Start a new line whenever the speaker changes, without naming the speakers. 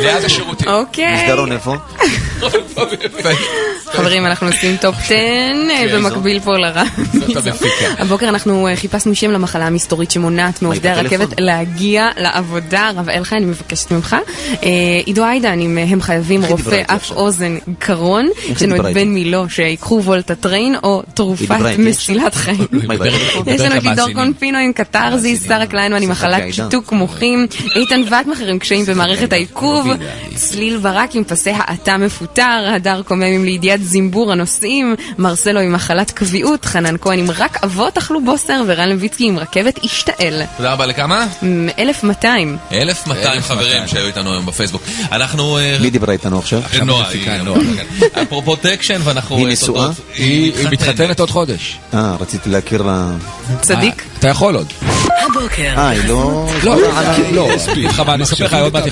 ליד השירותים.
אוקיי.
מסדרון איפה?
חברים, אנחנו עושים טופ 10 אה, במקביל פה
המפיקה.
הבוקר אנחנו אה, חיפשנו שם למחלה המסתורית שמונעת מעובדי? הרכבת להגיע לעבודה. רב אלחי, אני מבקשת ממך. אה, עידו עיידן, אם הם חייבים רופא אף? אוזן קרון, יש לנו את? בן מילו שיקחו וולטטריין או תרופת? מסילת חיים. יש לנו את לידור. קונפינו עם קתרזיס, שרה קליינמן עם מחלת
עידן.
שיתוק מוחין, איתן וטמחר עם קשיים במערכת העיכוב, צליל ברק עם פסי האטה מפוטר, הדר קומם עם לידיעת זימבור הנוסעים, מרסלו עם מחלת קביעות, חנן כהן עם רק אבות אכלו בוסר, ורן לויצקי עם רכבת השתעל.
תודה רבה לכמה?
מ, 1200.
1200 חברים שהיו איתנו היום בפייסבוק. אנחנו... אה,
מי דיברה איתנו עכשיו?
נועה, היא-
נועה.
כן. אפרופו טקשן ואנחנו...
היא
אה,
נשואה?
היא מתחתנת עוד חודש.
אה, רציתי להכיר לה...
צדיק.
אתה יכול עוד.
הבוקר.
אה, היא לא...
לא, לא, אני אספר לך עוד מעט.